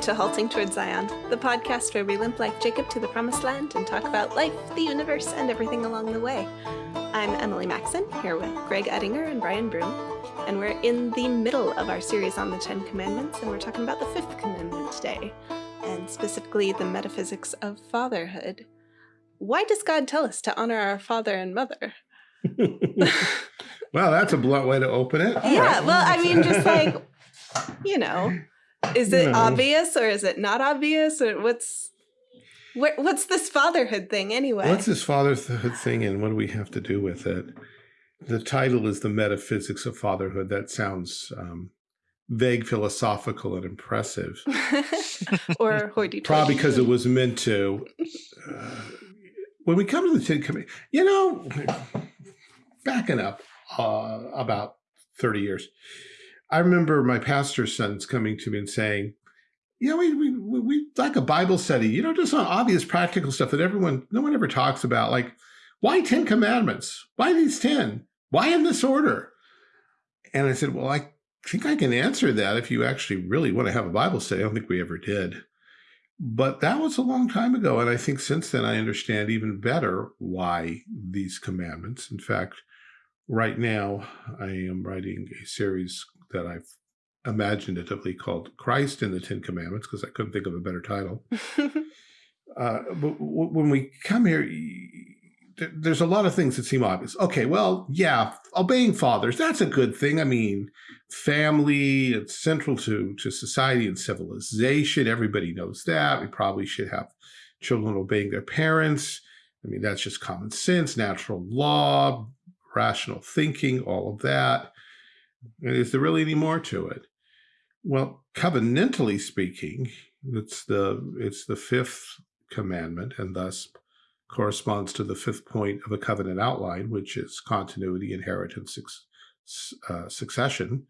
Welcome to Halting Towards Zion, the podcast where we limp like Jacob to the promised land and talk about life, the universe, and everything along the way. I'm Emily Maxon, here with Greg Ettinger and Brian Broom, and we're in the middle of our series on the Ten Commandments, and we're talking about the fifth commandment today, and specifically the metaphysics of fatherhood. Why does God tell us to honor our father and mother? well, that's a blunt way to open it. All yeah, right. well, I mean, just like, you know, is it obvious or is it not obvious or what's what's this fatherhood thing anyway? What's this fatherhood thing and what do we have to do with it? The title is the metaphysics of fatherhood. That sounds um, vague, philosophical, and impressive. or hoity-toity. Probably because it was meant to. Uh, when we come to the Ten Commandments, you know, backing up uh, about 30 years, I remember my pastor's sons coming to me and saying, you know, we, we, we like a Bible study, you know, just on obvious practical stuff that everyone, no one ever talks about, like why 10 commandments? Why these 10? Why in this order? And I said, well, I think I can answer that if you actually really want to have a Bible study. I don't think we ever did. But that was a long time ago. And I think since then I understand even better why these commandments. In fact, right now I am writing a series that I've imaginatively called Christ in the Ten Commandments because I couldn't think of a better title. uh, but when we come here, there's a lot of things that seem obvious. Okay, well, yeah, obeying fathers, that's a good thing. I mean, family, it's central to, to society and civilization. Everybody knows that. We probably should have children obeying their parents. I mean, that's just common sense, natural law, rational thinking, all of that. Is there really any more to it? Well, covenantally speaking, it's the it's the fifth commandment, and thus corresponds to the fifth point of a covenant outline, which is continuity, inheritance, uh, succession,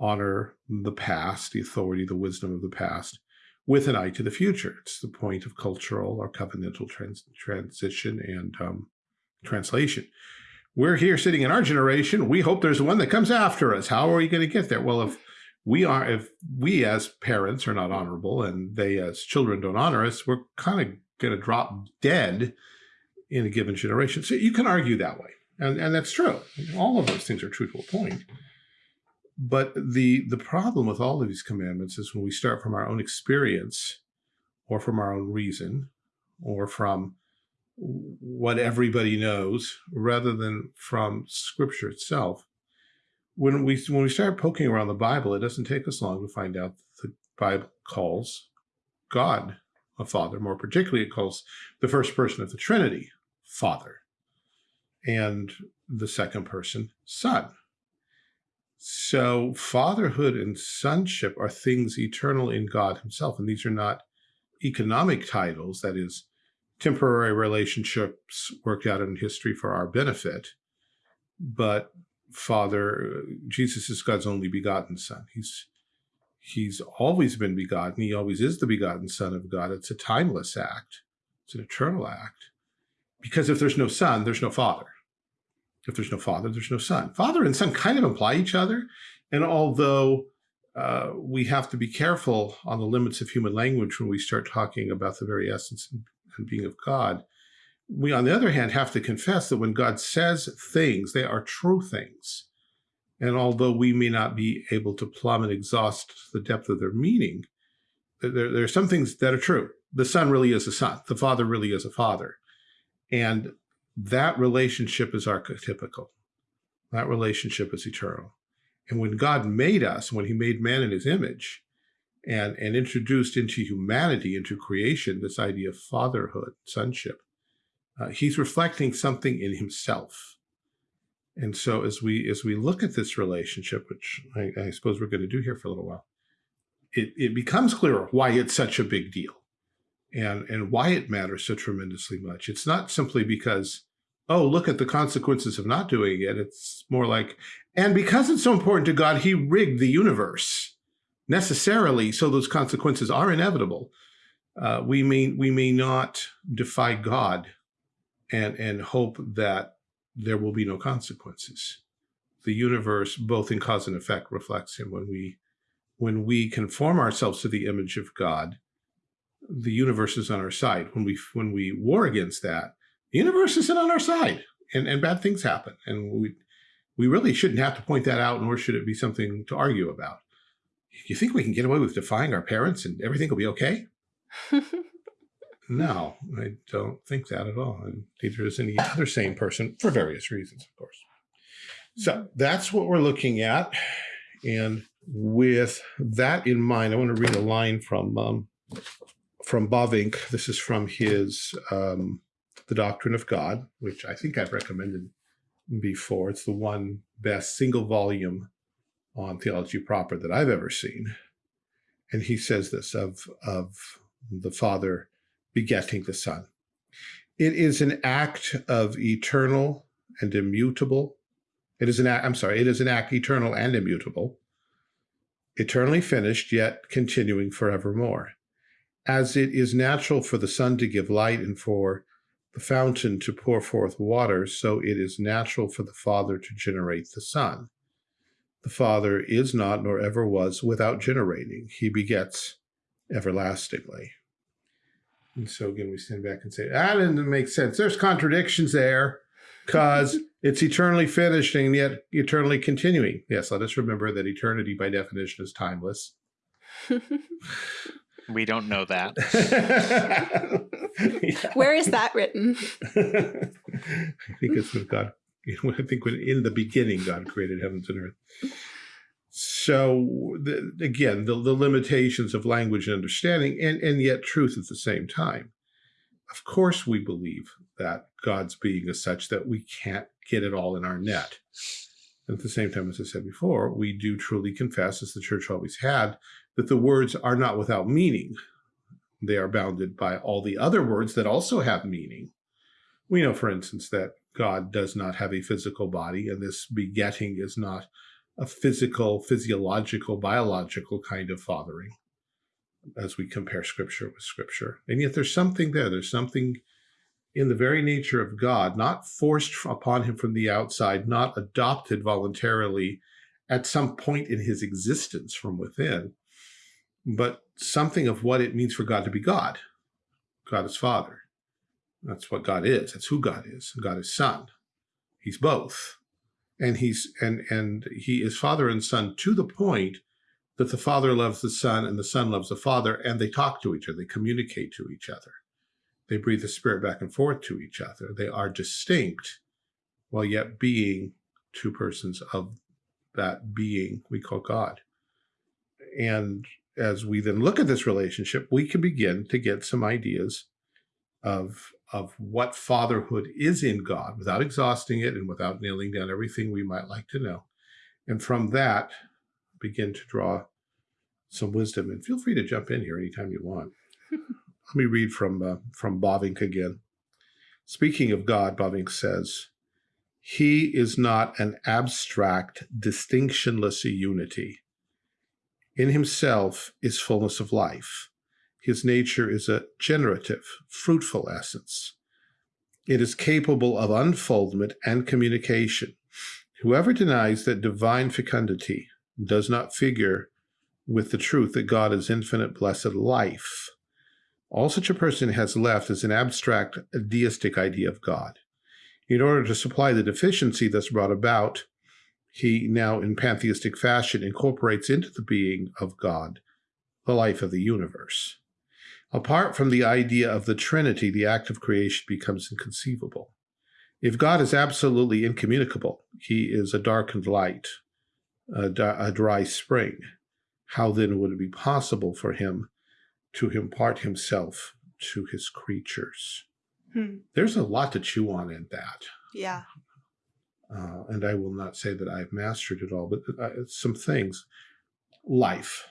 honor the past, the authority, the wisdom of the past, with an eye to the future. It's the point of cultural or covenantal trans transition and um, translation we're here sitting in our generation. We hope there's one that comes after us. How are we going to get there? Well, if we are, if we as parents are not honorable and they as children don't honor us, we're kind of going to drop dead in a given generation. So you can argue that way. And, and that's true. All of those things are true to a point. But the, the problem with all of these commandments is when we start from our own experience or from our own reason or from what everybody knows rather than from scripture itself. When we, when we start poking around the Bible, it doesn't take us long to find out that the Bible calls God a father. More particularly, it calls the first person of the Trinity father and the second person son. So fatherhood and sonship are things eternal in God himself. And these are not economic titles, that is, temporary relationships worked out in history for our benefit. But Father, Jesus is God's only begotten son. He's he's always been begotten. He always is the begotten son of God. It's a timeless act. It's an eternal act. Because if there's no son, there's no father. If there's no father, there's no son. Father and son kind of imply each other. And although uh, we have to be careful on the limits of human language when we start talking about the very essence and being of God. We, on the other hand, have to confess that when God says things, they are true things. And although we may not be able to plumb and exhaust the depth of their meaning, there, there are some things that are true. The son really is a son. The father really is a father. And that relationship is archetypical. That relationship is eternal. And when God made us, when he made man in his image, and, and introduced into humanity, into creation, this idea of fatherhood, sonship. Uh, he's reflecting something in himself. And so as we as we look at this relationship, which I, I suppose we're going to do here for a little while, it, it becomes clearer why it's such a big deal and, and why it matters so tremendously much. It's not simply because, oh, look at the consequences of not doing it. It's more like, and because it's so important to God, he rigged the universe necessarily, so those consequences are inevitable. Uh, we may we may not defy God and and hope that there will be no consequences. The universe, both in cause and effect, reflects him when we when we conform ourselves to the image of God, the universe is on our side. When we when we war against that, the universe isn't on our side, and and bad things happen. And we we really shouldn't have to point that out, nor should it be something to argue about. You think we can get away with defying our parents and everything will be okay? no, I don't think that at all. And neither does any other sane person for various reasons, of course. So that's what we're looking at. And with that in mind, I want to read a line from um, from Bavinck. This is from his um, The Doctrine of God, which I think I've recommended before. It's the one best single volume on theology proper that I've ever seen. And he says this of, of the Father begetting the Son. It is an act of eternal and immutable. It is an act, I'm sorry, it is an act eternal and immutable, eternally finished, yet continuing forevermore. As it is natural for the sun to give light and for the fountain to pour forth water, so it is natural for the Father to generate the Son. The Father is not, nor ever was, without generating. He begets everlastingly. And so again, we stand back and say, ah, that doesn't make sense. There's contradictions there because it's eternally finished and yet eternally continuing. Yes, let us remember that eternity by definition is timeless. we don't know that. Where is that written? I think it's with God. I think when in the beginning God created heavens and earth. So the, again, the, the limitations of language and understanding, and, and yet truth at the same time. Of course, we believe that God's being is such that we can't get it all in our net. At the same time, as I said before, we do truly confess, as the church always had, that the words are not without meaning. They are bounded by all the other words that also have meaning. We know, for instance, that God does not have a physical body, and this begetting is not a physical, physiological, biological kind of fathering as we compare scripture with scripture. And yet there's something there. There's something in the very nature of God, not forced upon him from the outside, not adopted voluntarily at some point in his existence from within, but something of what it means for God to be God. God is Father. That's what God is. That's who God is. God is Son. He's both. And he's and and he is Father and Son to the point that the Father loves the Son and the Son loves the Father, and they talk to each other, they communicate to each other. They breathe the Spirit back and forth to each other. They are distinct while yet being two persons of that being we call God. And as we then look at this relationship, we can begin to get some ideas of, of what fatherhood is in God without exhausting it and without nailing down everything we might like to know. And from that, begin to draw some wisdom. And feel free to jump in here anytime you want. Let me read from, uh, from Bavinck again. Speaking of God, Bavinck says, He is not an abstract, distinctionless unity. In himself is fullness of life. His nature is a generative, fruitful essence. It is capable of unfoldment and communication. Whoever denies that divine fecundity does not figure with the truth that God is infinite blessed life, all such a person has left is an abstract deistic idea of God. In order to supply the deficiency thus brought about, he now in pantheistic fashion incorporates into the being of God the life of the universe. Apart from the idea of the Trinity, the act of creation becomes inconceivable. If God is absolutely incommunicable, he is a darkened light, a, a dry spring. How then would it be possible for him to impart himself to his creatures. Hmm. There's a lot to chew on in that. Yeah. Uh, and I will not say that I've mastered it all, but uh, some things. Life.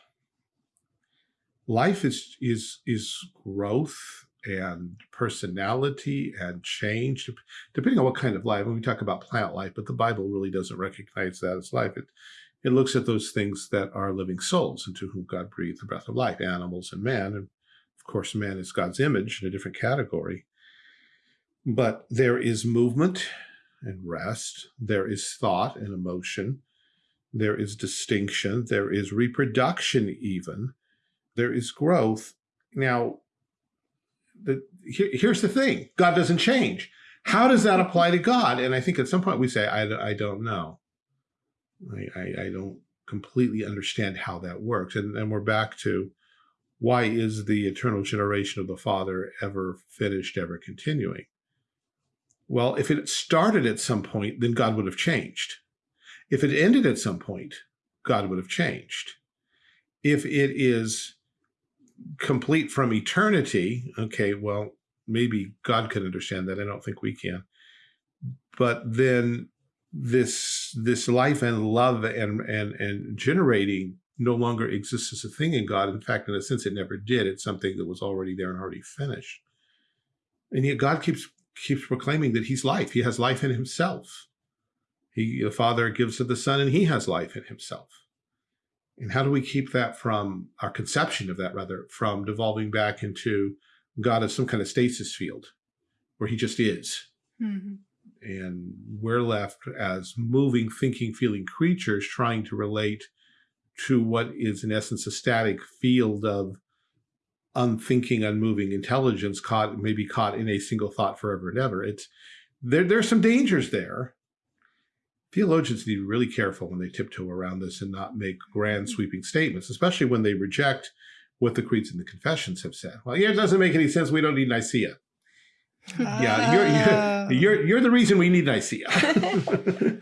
Life is is is growth and personality and change, depending on what kind of life. When we talk about plant life, but the Bible really doesn't recognize that as life. It it looks at those things that are living souls into whom God breathed the breath of life, animals and man. And of course, man is God's image in a different category. But there is movement and rest. There is thought and emotion. there is distinction, there is reproduction even, there is growth. Now, the, here, here's the thing, God doesn't change. How does that apply to God? And I think at some point we say, I, I don't know. I, I, I don't completely understand how that works. And then we're back to why is the eternal generation of the Father ever finished, ever continuing? Well, if it started at some point, then God would have changed. If it ended at some point, God would have changed. If it is complete from eternity, okay, well, maybe God could understand that. I don't think we can. But then this this life and love and and and generating no longer exists as a thing in God. In fact, in a sense, it never did. It's something that was already there and already finished. And yet God keeps keeps proclaiming that he's life. He has life in himself. He, the Father gives to the Son, and he has life in himself. And how do we keep that from, our conception of that rather, from devolving back into God as some kind of stasis field where he just is? Mm -hmm. And we're left as moving, thinking, feeling creatures trying to relate to what is in essence a static field of unthinking, unmoving intelligence caught, maybe caught in a single thought forever and ever. It's there, there's some dangers there. Theologians need to be really careful when they tiptoe around this and not make grand sweeping statements, especially when they reject what the creeds and the confessions have said. Well, here it doesn't make any sense. We don't need Nicaea. Yeah, you're, you're, you're, you're the reason we need Nicaea.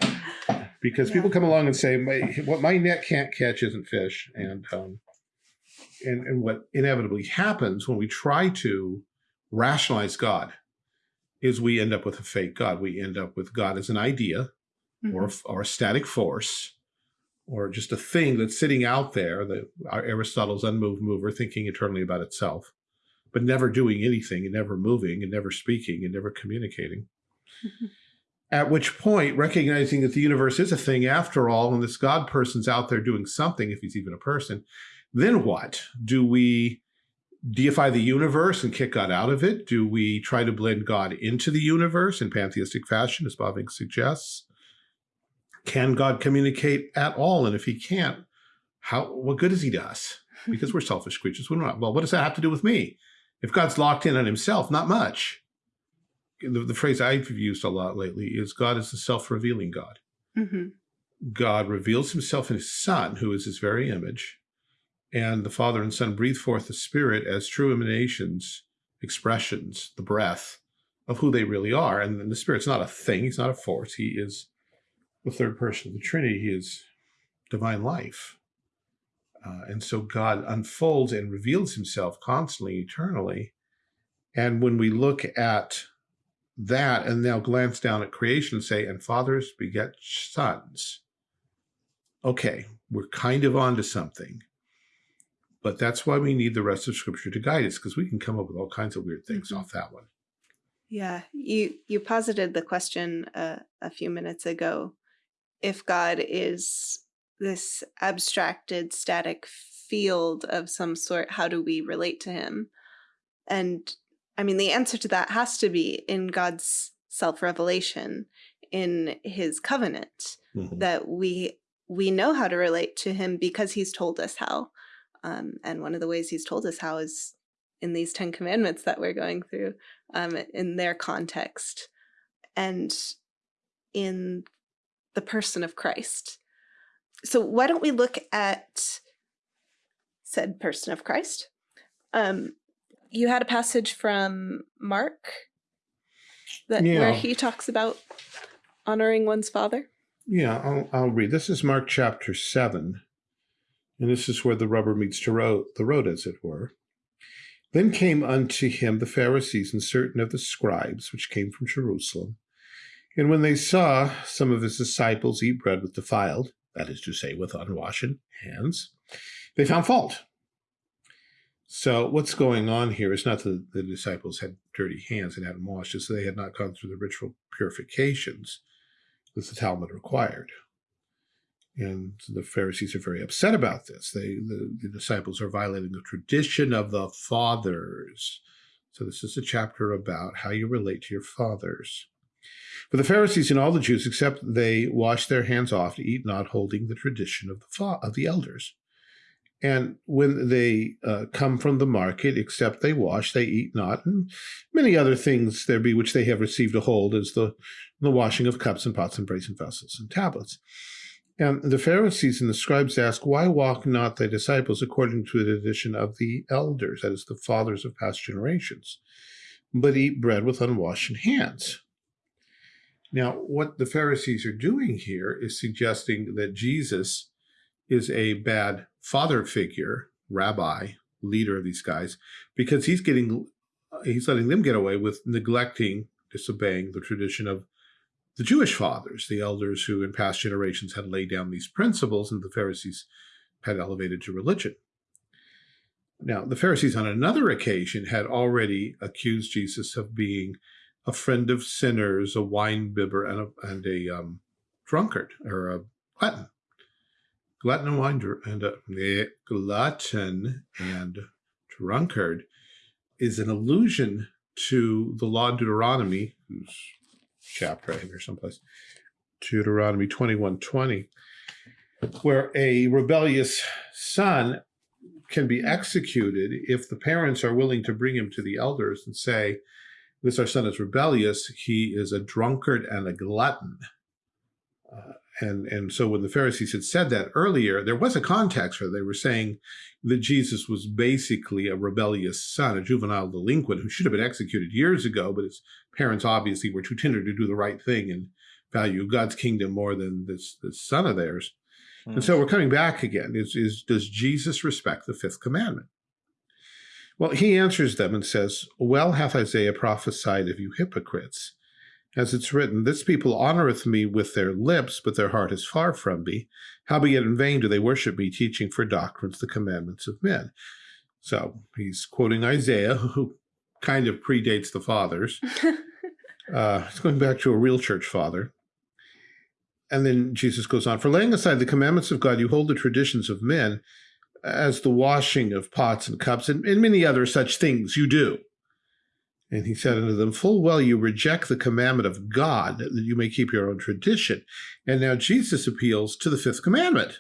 because yeah. people come along and say, my, what my net can't catch isn't fish. And um, and, and what inevitably happens when we try to rationalize God is we end up with a fake God. We end up with God as an idea mm -hmm. or, mm-hmm. or a static force or just a thing that's sitting out there that Aristotle's unmoved mover thinking eternally about itself, but never doing anything and never moving and never speaking and never communicating. Mm -hmm. At which point, recognizing that the universe is a thing after all, and this God person's out there doing something, if he's even a person, then what? Do we deify the universe and kick God out of it? Do we try to blend God into the universe in pantheistic fashion, as Bavinck suggests? Can God communicate at all? And if he can't, how what good is he to us? Because we're selfish creatures. We're not. Well, what does that have to do with me? If God's locked in on himself, not much. The, the phrase I've used a lot lately is God is the self-revealing God. Mm -hmm. God reveals himself in his son, who is his very image, and the Father and Son breathe forth the Spirit as true emanations, expressions, the breath of who they really are. And the Spirit's not a thing, he's not a force. He is the third person of the Trinity. He is divine life. Uh, and so God unfolds and reveals himself constantly, eternally. And when we look at that and now glance down at creation and say, and fathers beget sons. Okay, we're kind of onto something. But that's why we need the rest of scripture to guide us because we can come up with all kinds of weird things mm -hmm. off that one. Yeah, you you posited the question uh, a few minutes ago. If God is this abstracted, static field of some sort, how do we relate to him? And I mean, the answer to that has to be in God's self-revelation, in his covenant, mm -hmm. that we we know how to relate to him because he's told us how. Um, and one of the ways he's told us how is in these 10 commandments that we're going through um, in their context and in the person of Christ. So why don't we look at said person of Christ? Um, you had a passage from Mark that yeah. where he talks about honoring one's father. Yeah, I'll, I'll read. This is Mark chapter 7, and this is where the rubber meets the road, the road, as it were. Then came unto him the Pharisees and certain of the scribes, which came from Jerusalem. And when they saw some of his disciples eat bread with defiled, that is to say, with unwashed hands, they found fault. So what's going on here is not that the disciples had dirty hands and hadn't washed, it's they had not gone through the ritual purifications that the Talmud required. And the Pharisees are very upset about this. They, the, the disciples are violating the tradition of the fathers. So this is a chapter about how you relate to your fathers. For the Pharisees and all the Jews, except they wash their hands off to eat not, holding the tradition of the of the elders. And when they uh, come from the market, except they wash, they eat not, and many other things there be which they have received a hold, as the, the washing of cups and pots and brazen vessels and tablets. And the Pharisees and the scribes ask, Why walk not thy disciples according to the tradition of the elders, that is, the fathers of past generations, but eat bread with unwashed hands? Now, what the Pharisees are doing here is suggesting that Jesus is a bad father figure, rabbi, leader of these guys, because he's getting, he's letting them get away with neglecting, disobeying the tradition of the Jewish fathers, the elders who in past generations had laid down these principles and the Pharisees had elevated to religion. Now, the Pharisees on another occasion had already accused Jesus of being a friend of sinners, a wine bibber, and a, and a um, drunkard or a glutton. Glutton and wine and a, glutton and drunkard is an allusion to the law of Deuteronomy, whose chapter in here someplace, Deuteronomy 21:20, where a rebellious son can be executed if the parents are willing to bring him to the elders and say, this our son is rebellious. He is a drunkard and a glutton. Uh, and, and so when the Pharisees had said that earlier, there was a context where. They were saying that Jesus was basically a rebellious son, a juvenile delinquent who should have been executed years ago, but his parents obviously were too tender to do the right thing and value God's kingdom more than this, this son of theirs. Mm. And so we're coming back again. Is, is Does Jesus respect the fifth commandment? Well, he answers them and says, Well hath Isaiah prophesied of you hypocrites. As it's written, This people honoreth me with their lips, but their heart is far from me. Howbeit in vain do they worship me, teaching for doctrines the commandments of men. So he's quoting Isaiah, who kind of predates the fathers. uh, it's going back to a real church father. And then Jesus goes on, For laying aside the commandments of God, you hold the traditions of men, as the washing of pots and cups and, and many other such things you do. And he said unto them, Full well you reject the commandment of God, that you may keep your own tradition. And now Jesus appeals to the fifth commandment.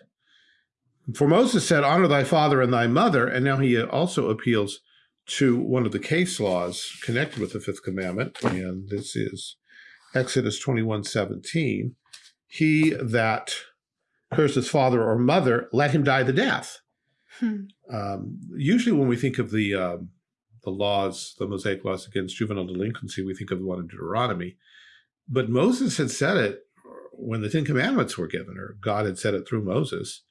For Moses said, Honor thy father and thy mother. And now he also appeals to one of the case laws connected with the fifth commandment. And this is Exodus 21 17. He that curses father or mother, let him die the death. Hmm. Um, usually when we think of the, uh, the laws, the Mosaic laws against juvenile delinquency, we think of the one in Deuteronomy. But Moses had said it when the Ten Commandments were given, or God had said it through Moses,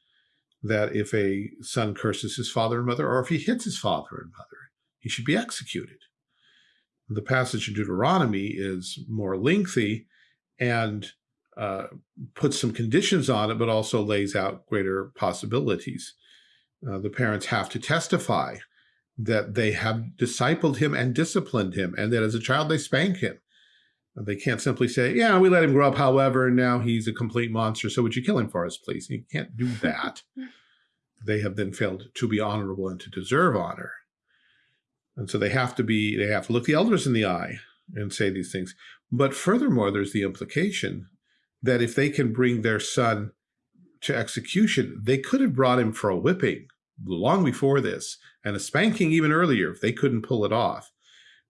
that if a son curses his father and mother, or if he hits his father and mother, he should be executed. The passage in Deuteronomy is more lengthy and uh, puts some conditions on it, but also lays out greater possibilities uh, the parents have to testify that they have discipled him and disciplined him, and that as a child they spank him. They can't simply say, yeah, we let him grow up, however, and now he's a complete monster, so would you kill him for us, please? You can't do that. they have then failed to be honorable and to deserve honor. And so they have to be, they have to look the elders in the eye and say these things. But furthermore, there's the implication that if they can bring their son to execution, they could have brought him for a whipping long before this and a spanking even earlier if they couldn't pull it off.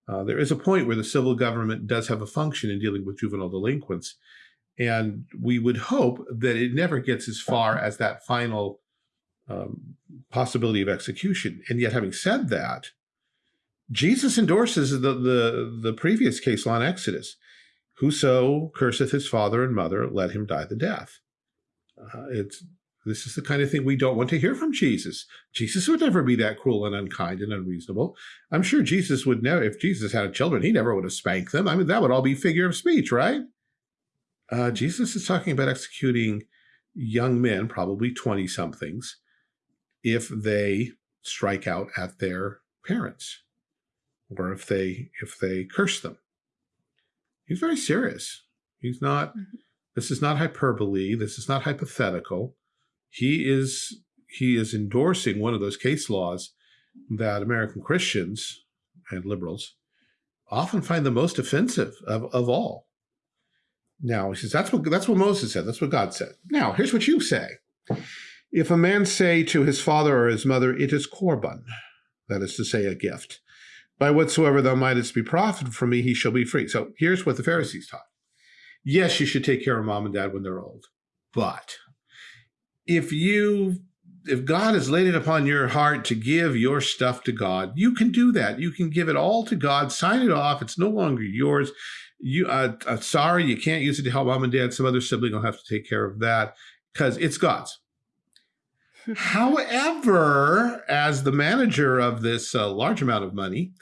Uh, there is a point where the civil government does have a function in dealing with juvenile delinquents. And we would hope that it never gets as far as that final um, possibility of execution. And yet, having said that, Jesus endorses the, the, the previous case law in Exodus. Whoso curseth his father and mother, let him die the death. Uh, it's this is the kind of thing we don't want to hear from Jesus. Jesus would never be that cruel and unkind and unreasonable. I'm sure Jesus would never, if Jesus had children, he never would have spanked them. I mean, that would all be figure of speech, right? Uh, Jesus is talking about executing young men, probably 20 somethings, if they strike out at their parents or if they if they curse them. He's very serious. He's not mm -hmm. This is not hyperbole. This is not hypothetical. He is he is endorsing one of those case laws that American Christians and liberals often find the most offensive of, of all. Now he says that's what that's what Moses said. That's what God said. Now here's what you say: If a man say to his father or his mother, "It is korban," that is to say, a gift, by whatsoever thou mightest be profited from me, he shall be free. So here's what the Pharisees taught: Yes, you should take care of mom and dad when they're old, but if you if God has laid it upon your heart to give your stuff to God, you can do that. You can give it all to God, sign it off. It's no longer yours you uh, uh, sorry you can't use it to help mom and dad some other sibling will have to take care of that because it's god's however as the manager of this uh, large amount of money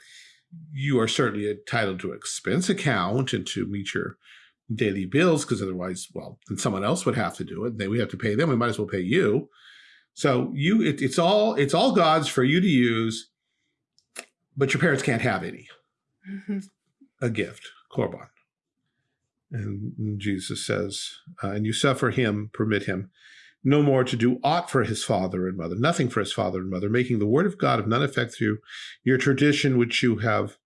you are certainly entitled to expense account and to meet your daily bills because otherwise well then someone else would have to do it then we have to pay them we might as well pay you. So you it, it's all it's all god's for you to use but your parents can't have any. A gift korban. And Jesus says, uh, and you suffer him, permit him, no more to do aught for his father and mother, nothing for his father and mother, making the word of God of none effect through your tradition which you have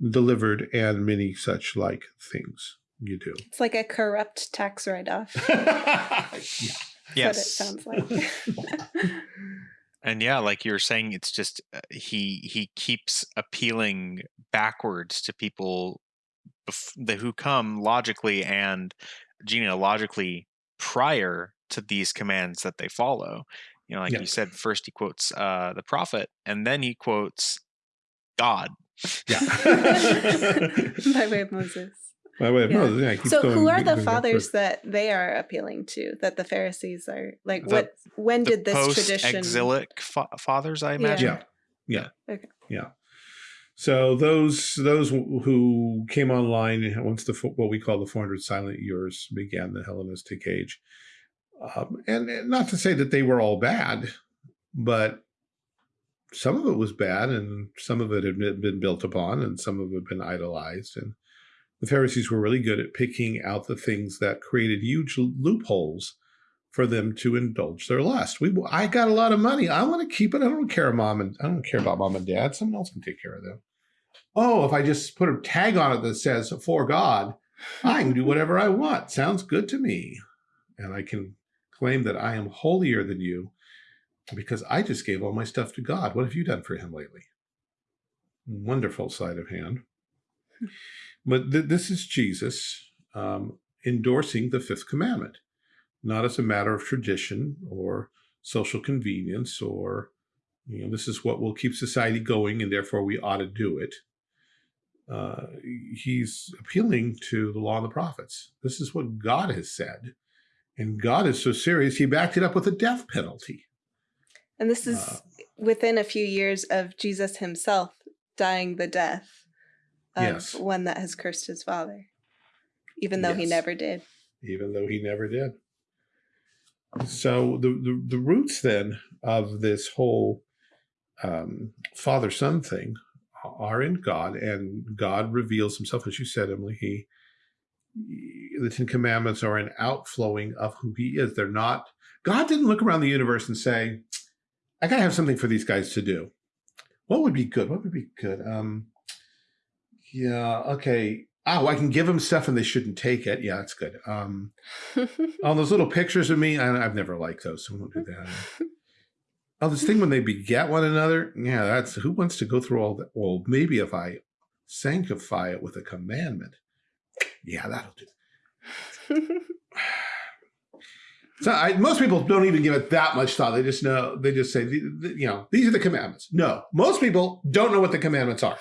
delivered and many such like things you do. It's like a corrupt tax write-off. yeah. Yes. That's what it sounds like. and yeah, like you were saying, it's just uh, he he keeps appealing backwards to people the who come logically and genealogically prior to these commands that they follow. You know, like yeah. you said, first he quotes uh, the prophet, and then he quotes God. Yeah. By way of Moses. By way of Yeah. Moses. Yeah, So going- who are the fathers that they are appealing to? That the Pharisees are like The- what? When did this tradition? Post-exilic fa- fathers, I imagine. Yeah. Yeah. Okay. Yeah. So those those who came online once the what we call the 400 silent years began the Hellenistic age, um, and, and not to say that they were all bad, but some of it was bad, and some of it had been been built upon, and some of it had been idolized, and the Pharisees were really good at picking out the things that created huge loopholes for them to indulge their lust. We, I got a lot of money. I want to keep it. I don't care, mom and I don't care about mom and dad. Someone else can take care of them. Oh, if I just put a tag on it that says for God, I can do whatever I want. Sounds good to me, and I can claim that I am holier than you because I just gave all my stuff to God. What have you done for Him lately? Wonderful sleight of hand. But th- this is Jesus um, endorsing the fifth commandment not as a matter of tradition or social convenience or you know this is what will keep society going and therefore we ought to do it. Uh, he's appealing to the law and the prophets. This is what god has said. And god is so serious he backed it up with a death penalty. And this is Uh, within a few years of Jesus himself dying the death of Yes. one that has cursed his father, even though he never did. even though he never did. So the the, the roots then of this whole um, father son thing are in God, and God reveals Himself, as you said, Emily. He the Ten Commandments are an outflowing of who He is. They're not. God didn't look around the universe and say, "I gotta have something for these guys to do." What would be good? What would be good? Um, yeah. Okay. Oh, I can give them stuff and they shouldn't take it. Yeah, that's good. Um, oh, those little pictures of me, I, I've never liked those, so I won't do that. oh, this thing when they beget one another, yeah, that's who wants to go through all that? Well, maybe if I sanctify it with a commandment, yeah, that'll do. So I, most people don't even give it that much thought. They just know, they just say, "The- the- you know, these are the commandments. No, most people don't know what the commandments are.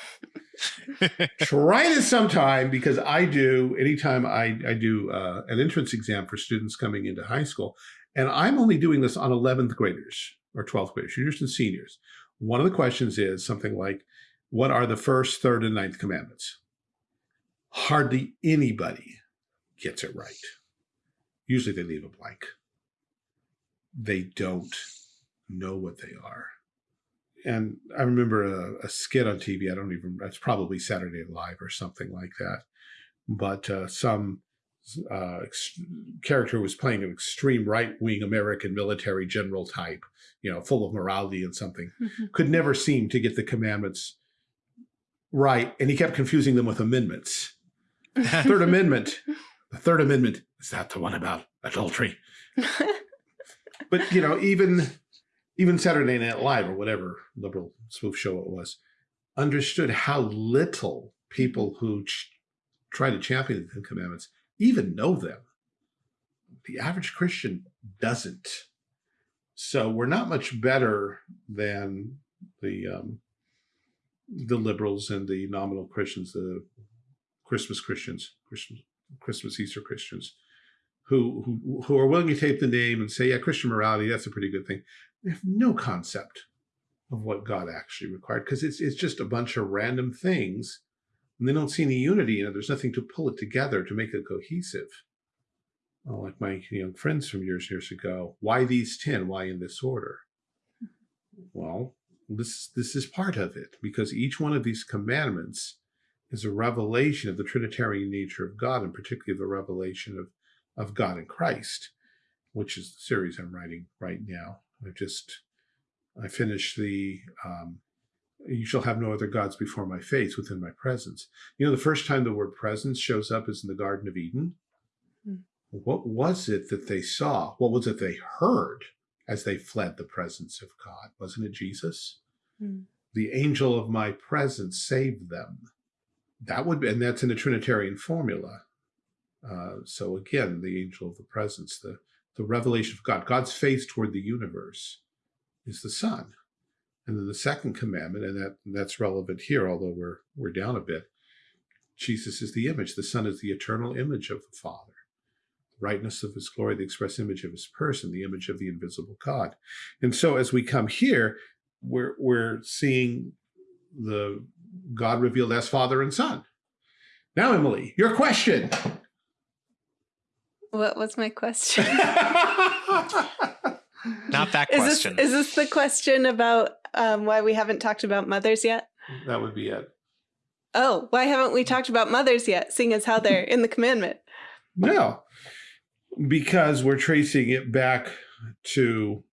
Try this sometime because I do, anytime I, I do uh, an entrance exam for students coming into high school, and I'm only doing this on 11th graders or 12th graders, juniors and seniors. One of the questions is something like, what are the first, third, and ninth commandments? Hardly anybody gets it right. Usually they leave a blank. They don't know what they are. And I remember a, a skit on TV. I don't even, it's probably Saturday Night Live or something like that. But uh, some uh, character was playing an extreme right wing American military general type, you know, full of morality and something, could never seem to get the commandments right. And he kept confusing them with amendments. Third Amendment. the Third Amendment is that the one about adultery? but you know, even even Saturday Night Live or whatever liberal spoof show it was, understood how little people who try to champion the Ten Commandments even know them. The average Christian doesn't. So we're not much better than the um, the liberals and the nominal Christians, the Christmas Christians, Christmas, Christmas Easter Christians, who, who who are willing to take the name and say, yeah, Christian morality, that's a pretty good thing. They have no concept of what God actually required because it's it's just a bunch of random things, and they don't see any unity in it. There's nothing to pull it together to make it cohesive. Well, like my young friends from years and years ago, why these ten? Why in this order? Well, this this is part of it because each one of these commandments is a revelation of the Trinitarian nature of God, and particularly the revelation of of God in Christ, which is the series I'm writing right now. I just I finished the um, you shall have no other gods before my face within my presence. You know, the first time the word presence shows up is in the Garden of Eden. Hmm. What was it that they saw? What was it they heard as they fled the presence of God? Wasn't it Jesus? Hmm. The angel of my presence saved them. That would be, and that's in the Trinitarian formula. Uh, so again, the angel of the presence, the, the revelation of God, God's face toward the universe is the Son. And then the second commandment, and that and that's relevant here, although we're we're down a bit. Jesus is the image. The Son is the eternal image of the Father. The rightness of his glory, the express image of his person, the image of the invisible God. And so as we come here, we're we're seeing the God revealed as Father and Son. Now, Emily, your question. What was my question? Not that is question. This, is this the question about um, why we haven't talked about mothers yet? That would be it. Oh, why haven't we talked about mothers yet, seeing as how they're in the commandment? No, because we're tracing it back to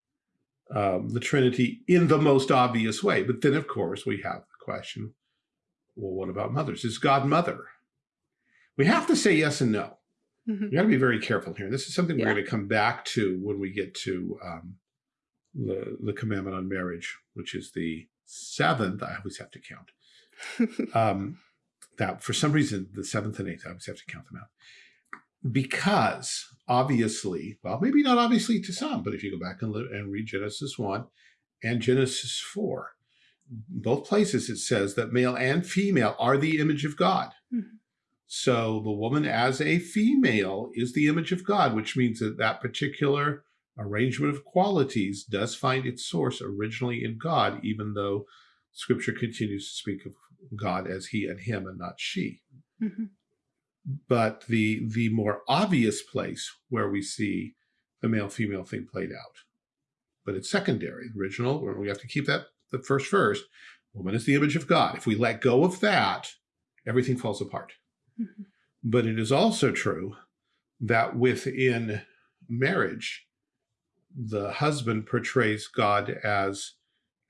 um, the Trinity in the most obvious way. But then, of course, we have the question, well, what about mothers? Is God mother? We have to say yes and no. Mm -hmm. You got to be very careful here. This is something we're yeah. going to come back to when we get to um, the, the commandment on marriage, which is the seventh. I always have to count. um, that for some reason, the seventh and eighth, I always have to count them out. Because obviously, well, maybe not obviously to some, but if you go back and, and read Genesis 1 and Genesis 4, both places it says that male and female are the image of God. Mm -hmm. So the woman as a female is the image of God, which means that that particular arrangement of qualities does find its source originally in God, even though scripture continues to speak of God as he and him and not she. Mm -hmm. But the, the more obvious place where we see the male-female thing played out, but it's secondary, original, where we have to keep that the first first, woman is the image of God. If we let go of that, everything falls apart. Mm-hmm. But it is also true that within marriage, the husband portrays God as,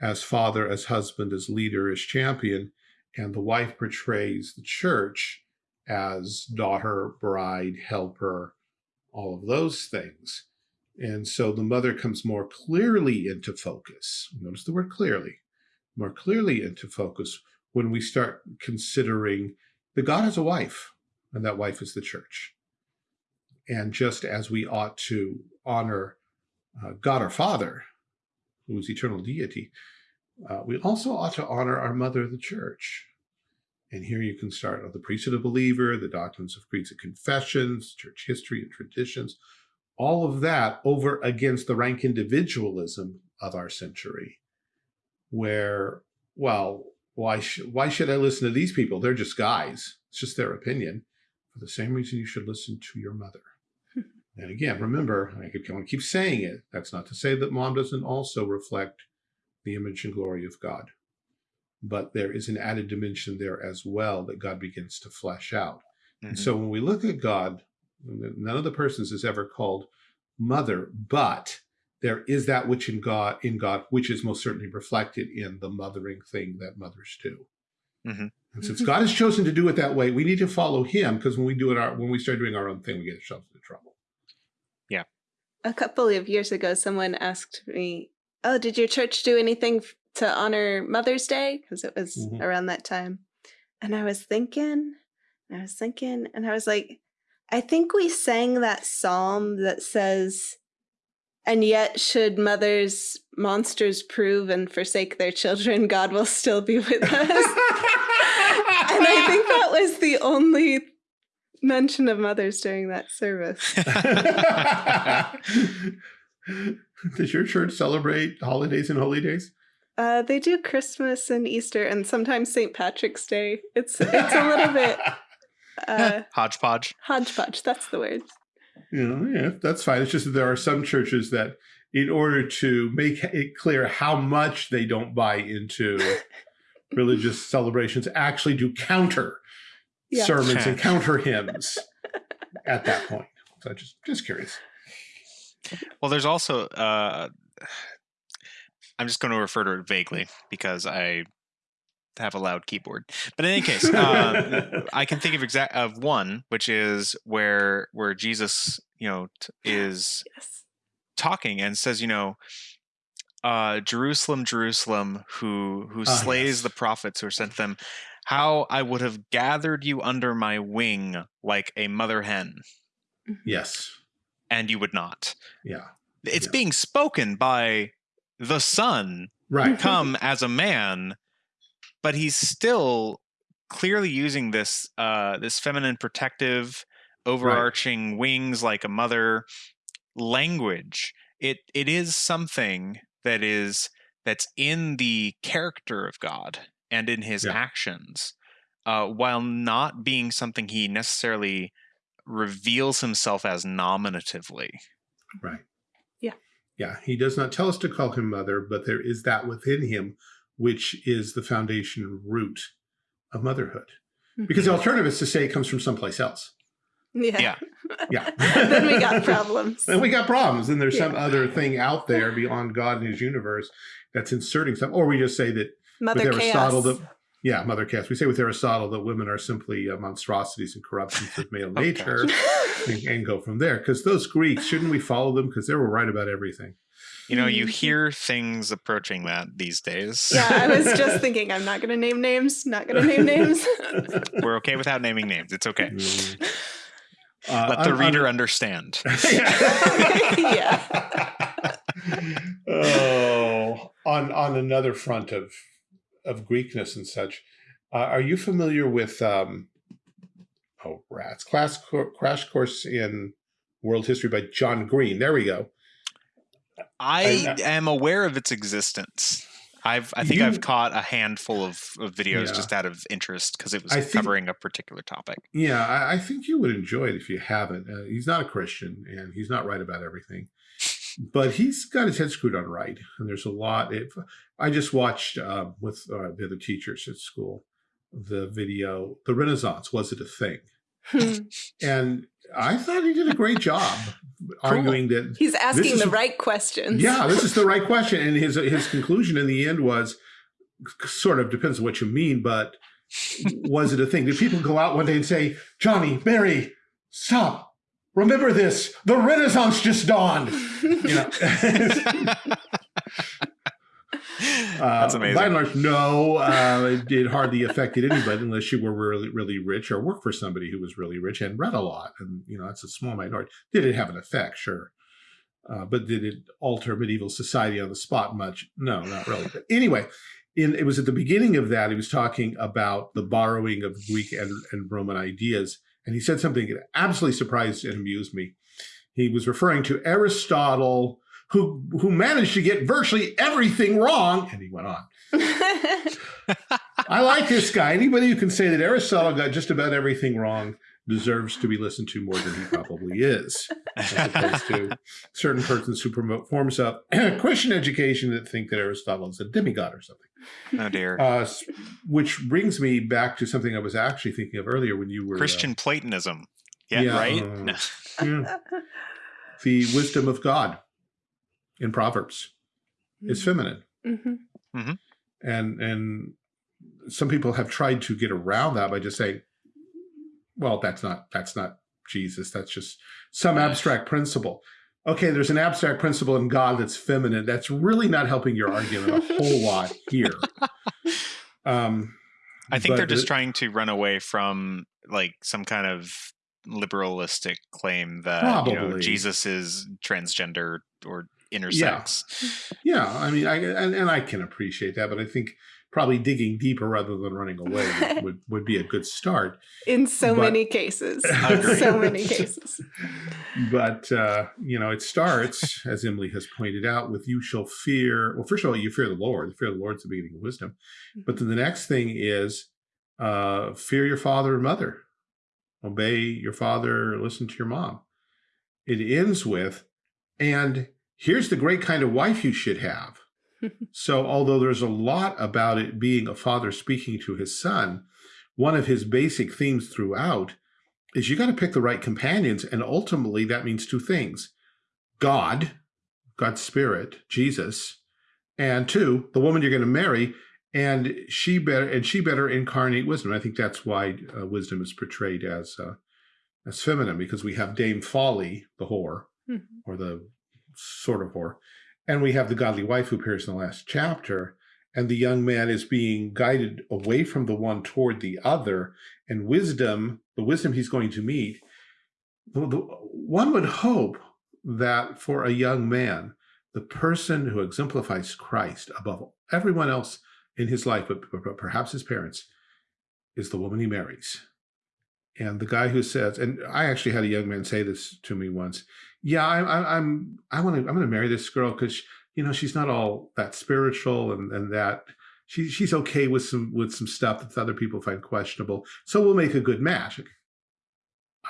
as father, as husband, as leader, as champion, and the wife portrays the church as daughter, bride, helper, all of those things. And so the mother comes more clearly into focus. Notice the word clearly, more clearly into focus when we start considering that God has a wife, and that wife is the church. And just as we ought to honor uh, God our Father, who is eternal deity, uh, we also ought to honor our mother, the church. And here you can start on the priesthood of believer, the doctrines of creeds and confessions, church history and traditions, all of that over against the rank individualism of our century, where, well, why, sh why should I listen to these people? They're just guys. It's just their opinion. For the same reason you should listen to your mother. and again, remember, I could want to keep saying it. That's not to say that mom doesn't also reflect the image and glory of God. But there is an added dimension there as well that God begins to flesh out. Mm -hmm. And so mm-hmm. when we look at God, none of the persons is ever called mother, but there is that which in God, in God, which is most certainly reflected in the mothering thing that mothers do. Mm -hmm. And since God has chosen to do it that way, we need to follow Him because when we do it, our when we start doing our own thing, we get ourselves into trouble. Yeah. A couple of years ago, someone asked me, "Oh, did your church do anything to honor Mother's Day?" Because it was Mhm. around that time, and I was thinking, and I was thinking, and I was like, I think we sang that psalm that says, "And yet, should mothers monsters prove and forsake their children, God will still be with us." and I think that was the only mention of mothers during that service. Does your church celebrate holidays and holy days? Uh, they do Christmas and Easter and sometimes St. Patrick's Day. It's it's a little bit uh, Hodgepodge. hodgepodge. That's the word. You know, yeah, that's fine. It's just that there are some churches that, in order to make it clear how much they don't buy into religious celebrations, actually do counter Yeah. sermons and counter hymns at that point. So I just just curious. Well, there's also uh, I'm just going to refer to it vaguely because I have a loud keyboard. But in any case, uh, I can think of exact of one, which is where where Jesus, you know, t- is Yes. talking and says, you know, uh, Jerusalem, Jerusalem, who who Ah, slays yes. the prophets who are sent them, how I would have gathered you under my wing like a mother hen, Yes. and you would not. Yeah. It's Yeah. being spoken by the Son Right. come as a man, but he's still clearly using this uh, this feminine protective, overarching wings like a mother language. It it is something that is that's in the character of God and in his Yeah. actions, uh, while not being something he necessarily reveals himself as nominatively. Right. Yeah. Yeah. He does not tell us to call him mother, but there is that within him, which is the foundation root of motherhood. Because the alternative is to say it comes from someplace else. Yeah. Yeah. Yeah. then we got problems. then we got problems. And there's some other thing out there beyond God and his universe that's inserting something. Or we just say that Mother with Aristotle, chaos. that, yeah, Mother Chaos. We say with Aristotle that women are simply uh, monstrosities and corruptions of male Oh, nature and, and go from there. Because those Greeks, shouldn't we follow them? Because they were right about everything. You know, you hear things approaching that these days. yeah, I was just thinking. I'm not going to name names. Not going to name names. We're okay without naming names. It's okay. Mm. Uh, Let the on- reader on- understand. Yeah. oh, on on another front of of Greekness and such, uh, are you familiar with um, oh rats class co- crash course in world history by John Green? There we go. I I- am aware of its existence. I've I think You- I've caught a handful of, of videos Yeah. just out of interest because it was think- covering a particular topic. Yeah, I, I think you would enjoy it if you haven't. Uh, he's not a Christian and he's not right about everything, but he's got his head screwed on right. And there's a lot. If I just watched uh, with uh, the other teachers at school the video, "The Renaissance Was It a Thing?" Hmm. And I thought he did a great job arguing that He's asking is- the right questions. yeah, this is the right question. And his his conclusion in the end was sort of depends on what you mean, but was it a thing? Did people go out one day and say, Johnny, Mary, stop. Remember this. The Renaissance just dawned. You know. That's Uh, amazing. By and large, no, uh, it, it hardly affected anybody unless you were really, really rich or worked for somebody who was really rich and read a lot. And, you know, that's a small minority. Did it have an effect? Sure. Uh, but did it alter medieval society on the spot much? No, not really. But anyway, in, it was at the beginning of that, he was talking about the borrowing of Greek and, and Roman ideas. And he said something that absolutely surprised and amused me. He was referring to Aristotle, who who managed to get virtually everything wrong. And he went on. I like this guy. Anybody who can say that Aristotle got just about everything wrong deserves to be listened to more than he probably is, as opposed to certain persons who promote forms of Christian education that think that Aristotle is a demigod or something. oh dear. Uh, which brings me back to something I was actually thinking of earlier when you were uh, Christian Platonism. Yeah, yeah, right? uh, yeah, the wisdom of God in Proverbs is feminine. Mhm. and and some people have tried to get around that by just saying, well, that's not, that's not Jesus. That's just some abstract principle. Okay, there's an abstract principle in God that's feminine. That's really not helping your argument a whole lot here. Um, I think they're just the, trying to run away from like some kind of liberalistic claim that you know, Jesus is transgender or intersex. Yeah, yeah I mean, I and, and I can appreciate that, but I think probably digging deeper rather than running away would, would, would be a good start. In so but, many cases. so many cases. But, uh, you know, it starts, as Emily has pointed out, with you shall fear. Well, first of all, you fear the Lord. The fear of the Lord is the beginning of wisdom. But then the next thing is uh, fear your father and mother. Obey your father, listen to your mom. It ends with, and here's the great kind of wife you should have so although there's a lot about it being a father speaking to his son, one of his basic themes throughout is you got to pick the right companions. And ultimately that means two things, God, God's spirit, Jesus, and two, the woman you're going to marry and she better and she better incarnate wisdom. I think that's why uh, wisdom is portrayed as uh, as feminine because we have Dame Folly, the whore, mm -hmm. or the sort of whore, and we have the godly wife who appears in the last chapter, and the young man is being guided away from the one toward the other, and wisdom, the wisdom he's going to meet, one would hope that for a young man, the person who exemplifies Christ above everyone else in his life, but, but perhaps his parents, is the woman he marries. And the guy who says, and I actually had a young man say this to me once, yeah, I, I, I'm, I want to, I'm going to marry this girl because, you know, she's not all that spiritual and, and that she, she's okay with some, with some stuff that other people find questionable. So we'll make a good match.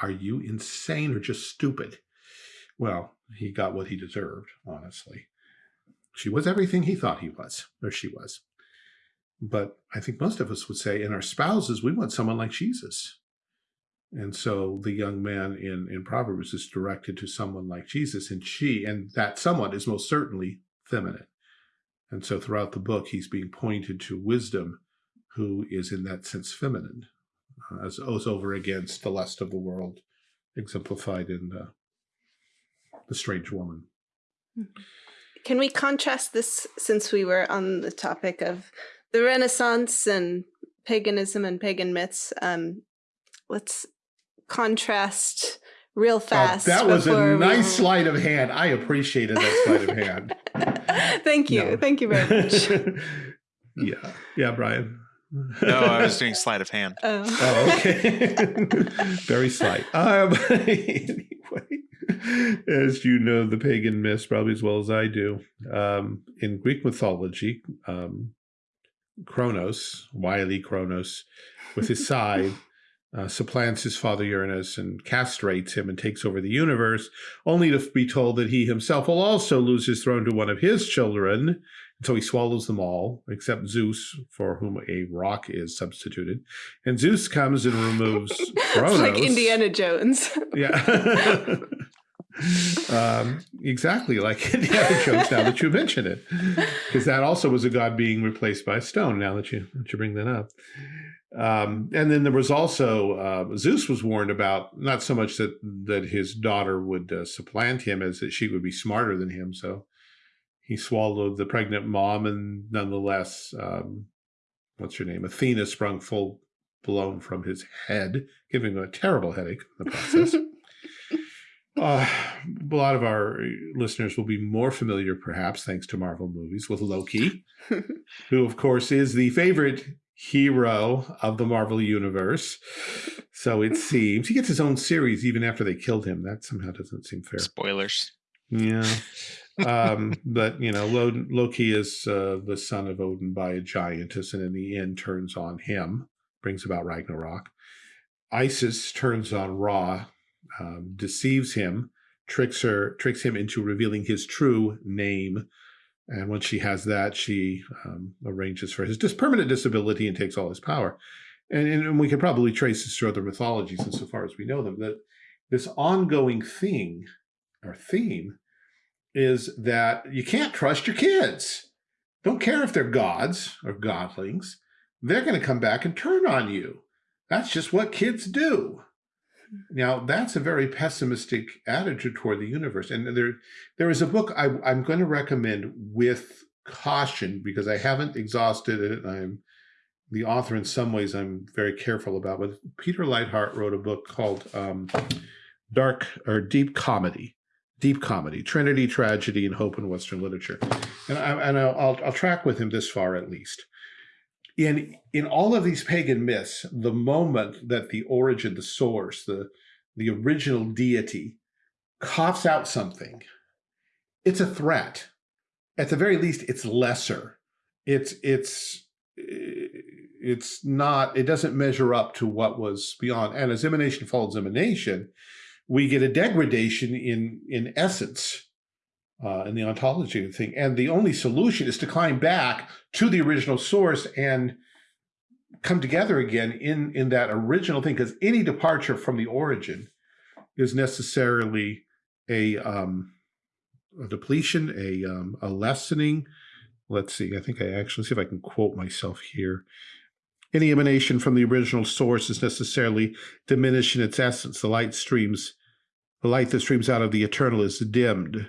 Are you insane or just stupid? Well, he got what he deserved, honestly. She was everything he thought he was, or she was. But I think most of us would say in our spouses, we want someone like Jesus. And so the young man in, in Proverbs is directed to someone like Jesus, and she, and that someone is most certainly feminine. And so throughout the book, he's being pointed to wisdom, who is in that sense feminine, uh, as, as over against the lust of the world, exemplified in the, the strange woman. Can we contrast this, since we were on the topic of the Renaissance and paganism and pagan myths, um, let's contrast real fast. Uh, that was a nice we... sleight of hand. I appreciated that sleight of hand. Thank you. No. Thank you very much. yeah. Yeah, Brian. no, I was doing sleight of hand. Oh, oh okay. very slight. Um, anyway, as you know, the pagan myths probably as well as I do. Um, in Greek mythology, um, Kronos, wily Kronos, with his scythe, uh, supplants his father Uranus and castrates him and takes over the universe, only to be told that he himself will also lose his throne to one of his children. And so he swallows them all, except Zeus, for whom a rock is substituted. And Zeus comes and removes Kronos. like Indiana Jones. yeah. um, exactly like Indiana Jones, now that you mention it. Because that also was a god being replaced by a stone, now that you, that you bring that up. Um, and then there was also uh, Zeus was warned about not so much that that his daughter would uh, supplant him as that she would be smarter than him. So he swallowed the pregnant mom, and nonetheless, um, what's her name? Athena sprung full blown from his head, giving him a terrible headache in the process. uh, a lot of our listeners will be more familiar, perhaps, thanks to Marvel movies, with Loki, who, of course, is the favorite hero of the Marvel Universe. So it seems he gets his own series even after they killed him. That somehow doesn't seem fair. Spoilers. Yeah. um, but you know, Loki is uh, the son of Odin by a giantess, and in the end turns on him, brings about Ragnarok. Isis turns on Ra, um, deceives him, tricks her, tricks him into revealing his true name, and once she has that, she um, arranges for his permanent disability and takes all his power. And, and we can probably trace this through other mythologies insofar as we know them, that this ongoing thing or theme is that you can't trust your kids. Don't care if they're gods or godlings. they're going to come back and turn on you. That's just what kids do. Now, that's a very pessimistic attitude toward the universe. And there, there is a book I, I'm going to recommend with caution because I haven't exhausted it. I'm the author in some ways I'm very careful about. But Peter Leithart wrote a book called um, Dark or Deep Comedy, Deep Comedy, Trinity, Tragedy, and Hope in Western Literature. And, I, and I'll, I'll, I'll track with him this far at least in in all of these pagan myths, the moment that the origin, the source, the the original deity coughs out something, it's a threat. At the very least, it's lesser. It's it's eh, it's not. It doesn't measure up to what was beyond. And as emanation follows emanation, we get a degradation in in essence uh, in the ontology thing. And the only solution is to climb back to the original source and come together again in, in that original thing, because any departure from the origin is necessarily a, um, a depletion, a, um, a lessening. Let's see, I think I actually see if I can quote myself here. Any emanation from the original source is necessarily diminished in its essence. The light streams, the light that streams out of the eternal is dimmed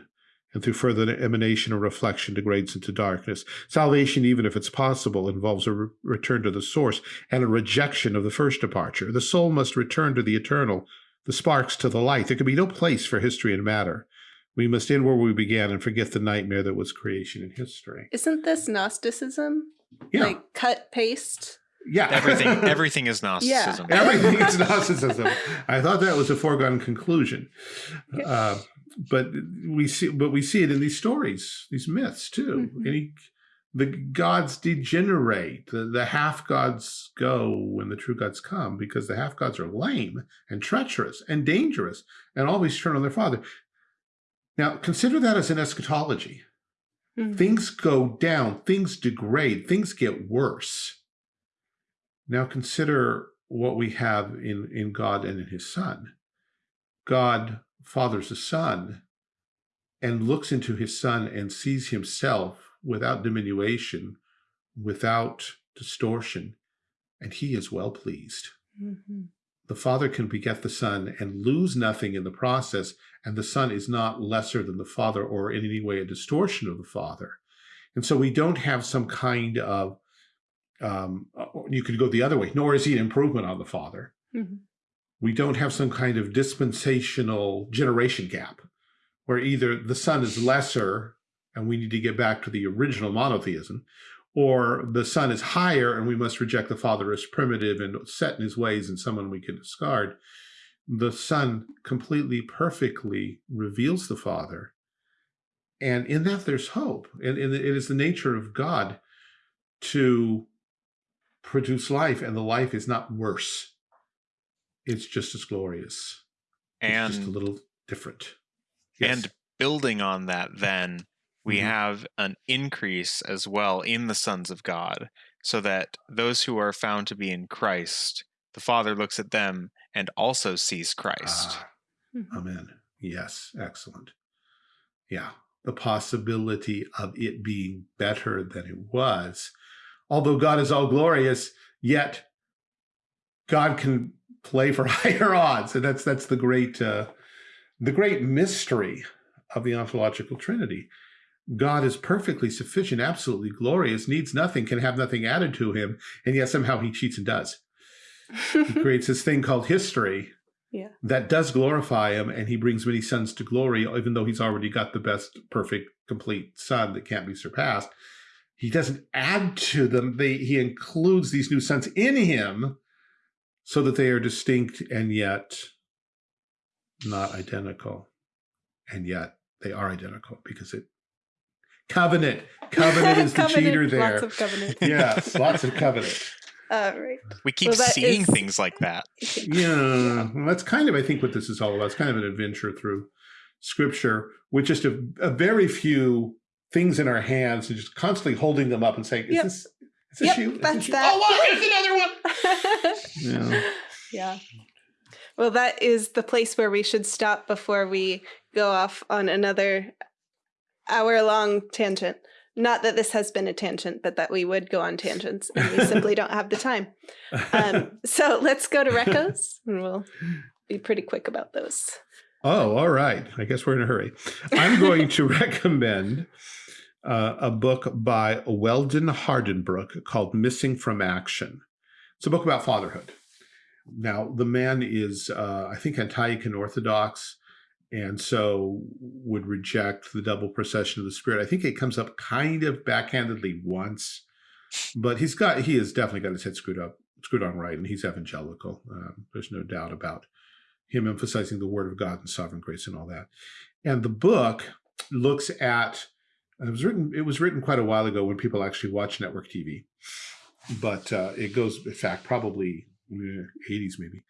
and through further emanation or reflection degrades into darkness. Salvation, even if it's possible, involves a re return to the source and a rejection of the first departure. The soul must return to the eternal, the sparks to the light. There can be no place for history and matter. We must end where we began and forget the nightmare that was creation and history. Isn't this Gnosticism? Yeah. Like cut, paste? Yeah. Everything everything is Gnosticism. Yeah. Everything is Gnosticism. I thought that was a foregone conclusion. Uh, but we see, but we see it in these stories, these myths too. Mm -hmm. The gods degenerate, the, the half gods go when the true gods come because the half gods are lame and treacherous and dangerous and always turn on their father. Now consider that as an eschatology. Mm -hmm. Things go down, things degrade, things get worse. Now consider what we have in, in God and in his son. God fathers a son and looks into his son and sees himself without diminution, without distortion, and he is well pleased. Mm -hmm. The father can beget the son and lose nothing in the process, and the son is not lesser than the father or in any way a distortion of the father. And so we don't have some kind of, um, you could go the other way, nor is he an improvement on the father. Mm -hmm we don't have some kind of dispensational generation gap where either the son is lesser and we need to get back to the original monotheism, or the son is higher and we must reject the father as primitive and set in his ways and someone we can discard. The son completely perfectly reveals the father. And in that there's hope. And, and it is the nature of God to produce life and the life is not worse it's just as glorious. And it's just a little different. Yes. And building on that, then we mm -hmm. have an increase as well in the sons of God, so that those who are found to be in Christ, the Father looks at them and also sees Christ. Ah, mm-hmm. amen. Yes, excellent. Yeah, the possibility of it being better than it was. Although God is all glorious, yet God can play for higher odds. And that's that's the great uh, the great mystery of the ontological trinity. God is perfectly sufficient, absolutely glorious, needs nothing, can have nothing added to him, and yet somehow he cheats and does. he creates this thing called history yeah. that does glorify him, and he brings many sons to glory, even though he's already got the best, perfect, complete son that can't be surpassed. He doesn't add to them. They, he includes these new sons in him so that they are distinct and yet not identical. And yet they are identical because it covenant. Covenant is the covenant, cheater there. Lots of covenant. yes, lots of covenant. Uh, right. We keep well, seeing is... things like that. Yeah, well, that's kind of, I think, what this is all about. It's kind of an adventure through scripture with just a, a very few things in our hands and just constantly holding them up and saying, is yep. this it's a yep, shoe. That's shoe. that. Oh, look, there's another one. yeah. Yeah. Well, that is the place where we should stop before we go off on another hour long tangent. not that this has been a tangent, but that we would go on tangents and we simply don't have the time. Um, so let's go to recos and we'll be pretty quick about those. Oh, all right. I guess we're in a hurry. I'm going to recommend uh, a book by Weldon Hardenbrook called Missing from Action. It's a book about fatherhood. Now, the man is, uh, I think, Antiochian Orthodox, and so would reject the double procession of the Spirit. I think it comes up kind of backhandedly once, but he's got, he has definitely got his head screwed up, screwed on right, and he's evangelical. Um, there's no doubt about him emphasizing the Word of God and sovereign grace and all that. And the book looks at, it was written, it was written quite a while ago when people actually watch network TV, but uh, it goes, in fact, probably 80s maybe.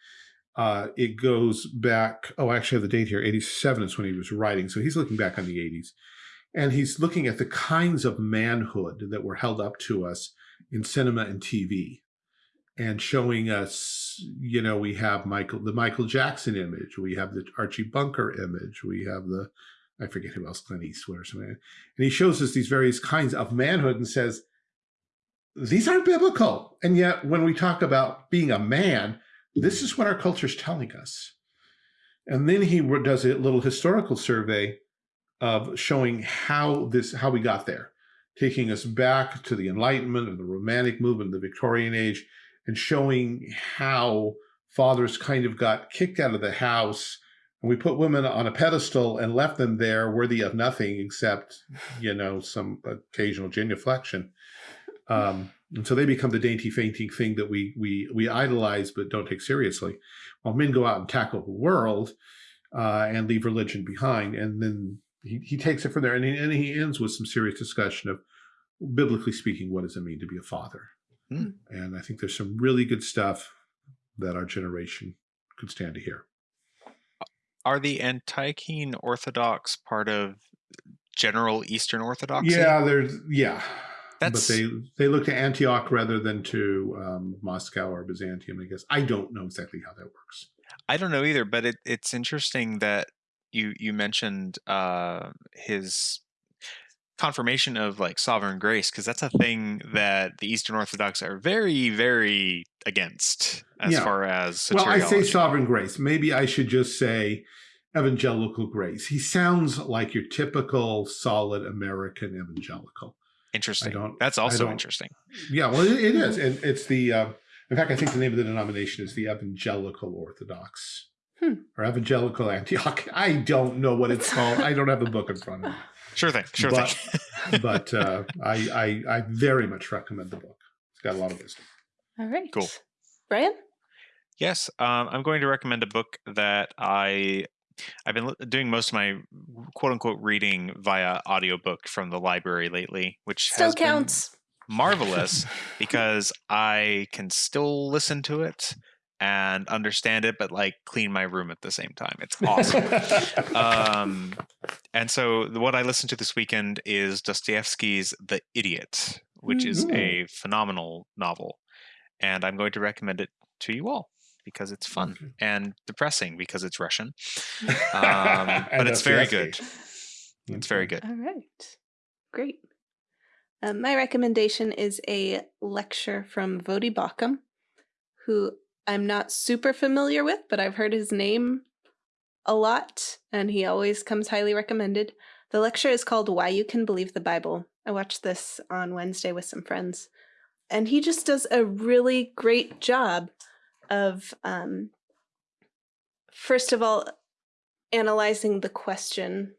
Uh, it goes back, oh, I actually have the date here, 87 is when he was writing. So he's looking back on the 80s. And he's looking at the kinds of manhood that were held up to us in cinema and TV and showing us, you know, we have Michael, the Michael Jackson image, we have the Archie Bunker image, we have the, I forget who else, Clint Eastwood or something. And he shows us these various kinds of manhood and says, these aren't biblical. And yet when we talk about being a man, this is what our culture is telling us. And then he does a little historical survey of showing how this, how we got there, taking us back to the Enlightenment and the Romantic movement, the Victorian age, and showing how fathers kind of got kicked out of the house we put women on a pedestal and left them there worthy of nothing except, you know, some occasional genuflection. Um, and so they become the dainty, fainting thing that we we we idolize but don't take seriously. While men go out and tackle the world uh, and leave religion behind, and then he, he takes it from there, and he, and he ends with some serious discussion of, biblically speaking, what does it mean to be a father? Hmm. And I think there's some really good stuff that our generation could stand to hear. Are the Antiochene Orthodox part of general Eastern Orthodoxy? Yeah, there's yeah. That's... But they they look to Antioch rather than to um, Moscow or Byzantium. I guess I don't know exactly how that works. I don't know either, but it, it's interesting that you you mentioned uh, his confirmation of like sovereign grace because that's a thing that the Eastern Orthodox are very very against as yeah. far as well. I say sovereign grace. Maybe I should just say evangelical grace. He sounds like your typical solid American evangelical. Interesting. That's also interesting. Yeah, well, it, it is, and it's the. Uh, in fact, I think the name of the denomination is the Evangelical Orthodox hmm. or Evangelical Antioch. I don't know what it's called. I don't have the book in front of me. Sure thing. Sure but, thing. but uh, I, I I very much recommend the book. It's got a lot of wisdom. All right. Cool. Brian. Yes, um, I'm going to recommend a book that I I've been doing most of my quote unquote reading via audiobook from the library lately, which still counts. marvelous because I can still listen to it and understand it, but like clean my room at the same time. It's awesome. um, and so what I listened to this weekend is Dostoevsky's The Idiot, which mm -hmm. is a phenomenal novel. And I'm going to recommend it to you all because it's fun okay. and depressing because it's Russian. Um, but it's very good. It's very good. All right. Great. Um, my recommendation is a lecture from Voddie Baucham, who I'm not super familiar with, but I've heard his name a lot, and he always comes highly recommended. The lecture is called Why You Can Believe the Bible. I watched this on Wednesday with some friends, and he just does a really great job of um, first of all analyzing the question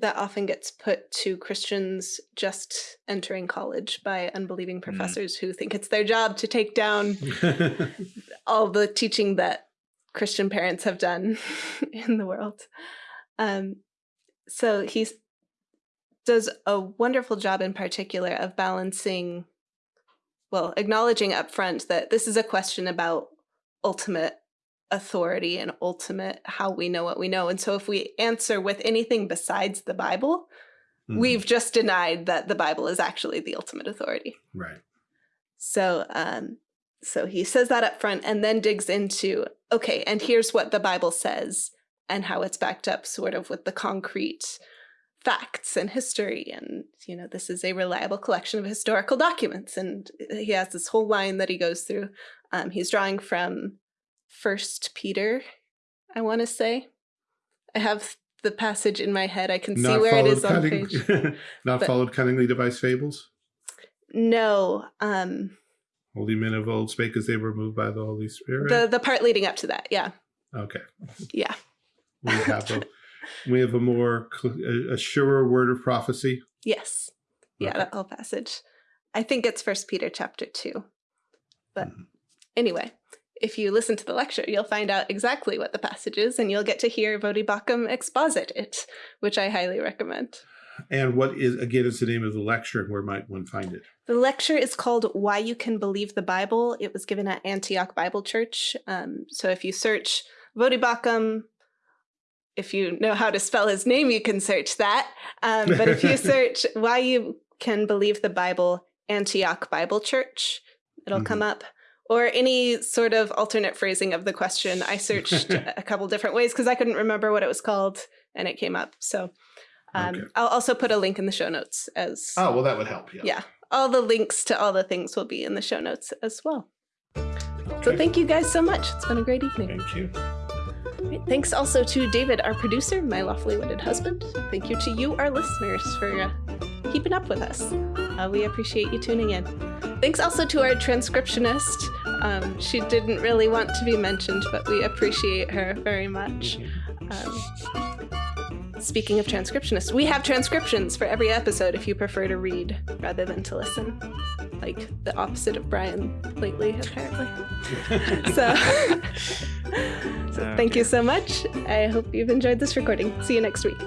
that often gets put to Christians just entering college by unbelieving mm. professors mm. who think it's their job to take down all the teaching that Christian parents have done in the world. Um, so he does a wonderful job in particular of balancing, well, acknowledging upfront that this is a question about ultimate authority and ultimate how we know what we know. And so if we answer with anything besides the Bible, mm. we've just denied that the Bible is actually the ultimate authority. Right. So um so he says that up front and then digs into okay, and here's what the Bible says and how it's backed up sort of with the concrete facts and history and you know this is a reliable collection of historical documents and he has this whole line that he goes through um, he's drawing from first peter i want to say i have the passage in my head i can see where it is on page not but- followed cunningly devised fables. no um Holy men of old spake as they were moved by the Holy Spirit. the the part leading up to that yeah okay, yeah we have a we have a more a, a surer word of prophecy. yes yeah Okay. that whole passage i think it's first peter chapter 2 but Mhm. anyway if you listen to the lecture you'll find out exactly what the passage is and you'll get to hear Voddie Baucham exposit it which i highly recommend. And what is again is the name of the lecture and where might one find it? the lecture is called why you can believe the bible. It was given at antioch bible church. Um, so if you search Voddie Baucham if you know how to spell his name you can search that. Um, but if you search why you can believe the bible antioch bible church it'll come up or any sort of alternate phrasing of the question i searched a couple different ways because i couldn't remember what it was called and it came up so um, Okay. i'll also put a link in the show notes as Oh well, that would help. Yeah. yeah all the links to all the things will be in the show notes as well so thank you guys so much it's been a great evening Thank you. Right, Thanks also to David, our producer, my lawfully wedded husband. Thank you to you, our listeners, for uh, keeping up with us. Uh, we appreciate you tuning in. Thanks also to our transcriptionist. Um, she didn't really want to be mentioned, but we appreciate her very much. Um, speaking of transcriptionists, we have transcriptions for every episode if you prefer to read rather than to listen. Like the opposite of Brian lately, apparently. So, so thank you so much. I hope you've enjoyed this recording. See you next week.